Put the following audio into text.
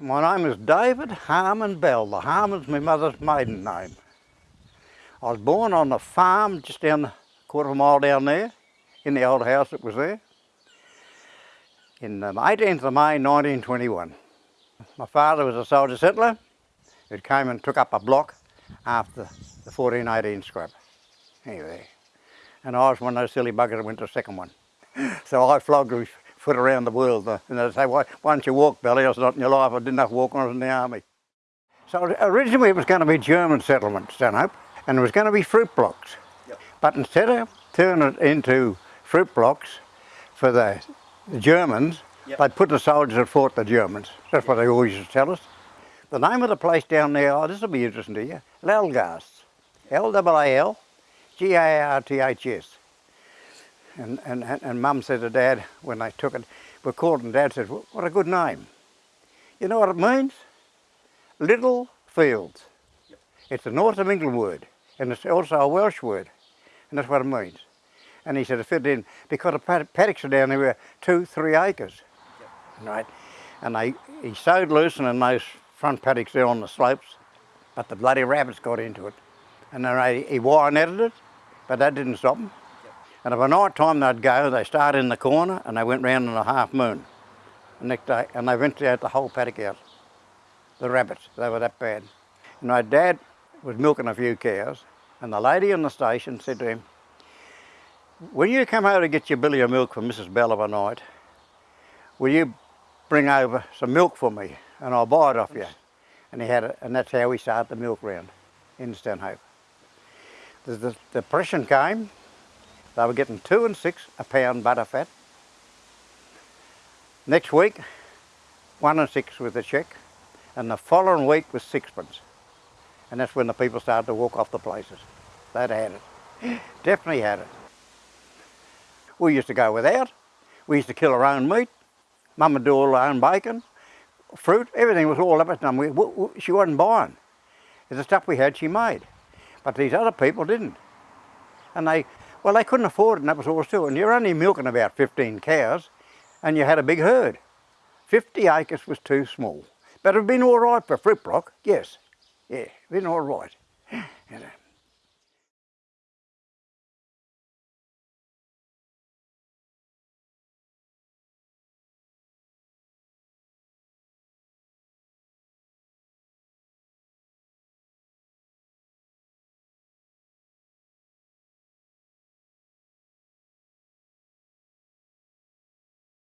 My name is David Harmon Bell. The Harmon's my mother's maiden name. I was born on a farm just down a quarter of a mile down there, in the old house that was there, in um, the 18th of May 1921. My father was a soldier settler who came and took up a block after the 1418 scrap. Anyway, and I was one of those silly buggers that went to the second one. So I flogged foot around the world. uh, And they say, why, why don't you walk, Billy? I said, not in your life. I didn't have to when I was in the army. So originally it was going to be German settlement, Stanhope, and it was going to be fruit blocks. Yep. But instead of turning it into fruit blocks for the, the Germans, Yep. they put the soldiers that fought the Germans. That's what they always used to tell us. The name of the place down there, oh, this will be interesting to you, Lalgarths. L-A-L-G-A-R-T-H-S. And, and, and, Mum said to Dad when they took it, we called and Dad said, what a good name. You know what it means? Little fields. It's a North of England word and it's also a Welsh word and that's what it means. And he said it fit in because the pad- paddocks are down there were two, three acres. Right? And they, he sowed lucerne in those front paddocks there on the slopes, but the bloody rabbits got into it. And then they, he wire netted it, but that didn't stop them. And of a night time they'd go, they started in the corner and they went round in a half moon the next day and they eventually had the whole paddock out. The rabbits, they were that bad. And my dad was milking a few cows and the lady in the station said to him, when you come over to get your billy of milk from Mrs. Bell of a night, will you bring over some milk for me and I'll buy it off you. And he had it, and that's how we started the milk round in Stanhope. The, the depression came, they were getting two and six a pound butter fat. Next week, one and six was the check, and the following week was sixpence. And that's when the people started to walk off the places. They'd had it. Definitely had it. We used to go without. We used to kill our own meat. Mum would do all her own bacon, fruit, everything was all up at them. We, we, she wasn't buying. The stuff we had, she made. But these other people didn't. And they, well, they couldn't afford it, and that was all too. And you're only milking about 15 cows, and you had a big herd. 50 acres was too small. But it'd been all right for fruit block, yes. Yeah, been all right.